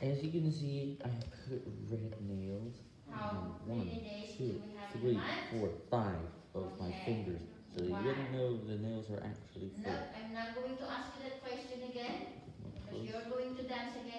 As you can see, I have put red nails on one, two, three, four, five of okay. my fingers. So wow. you didn't know the nails are actually full. No, I'm not going to ask you that question again, because you're going to dance again.